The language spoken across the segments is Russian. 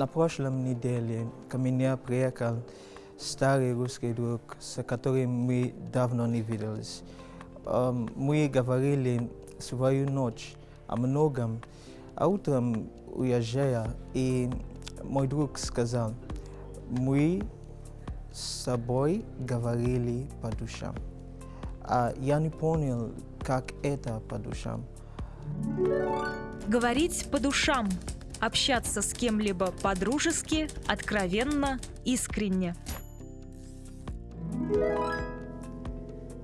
На прошлом неделе ко мне приехал старый русский друг, с которым мы давно не виделись. Мы говорили свою ночь о многом, а утром уезжая, и мой друг сказал, мы с собой говорили по душам. А я не понял, как это по душам. Говорить по душам. Общаться с кем-либо по-дружески, откровенно, искренне.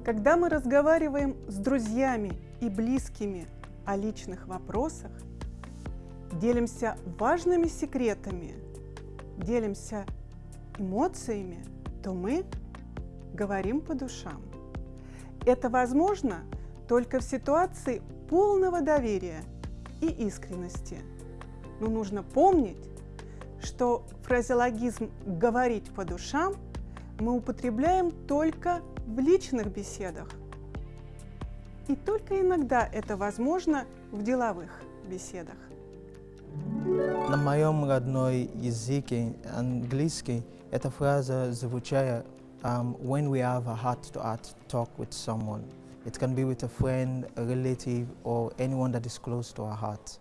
Когда мы разговариваем с друзьями и близкими о личных вопросах, делимся важными секретами, делимся эмоциями, то мы говорим по душам. Это возможно только в ситуации полного доверия и искренности. Но нужно помнить, что фразеологизм «говорить по душам» мы употребляем только в личных беседах. И только иногда это возможно в деловых беседах. На моем родной языке, английский, эта фраза звучит um, when we have a heart-to-heart talk with someone. It can be with a friend, a relative, or anyone that is close to our heart.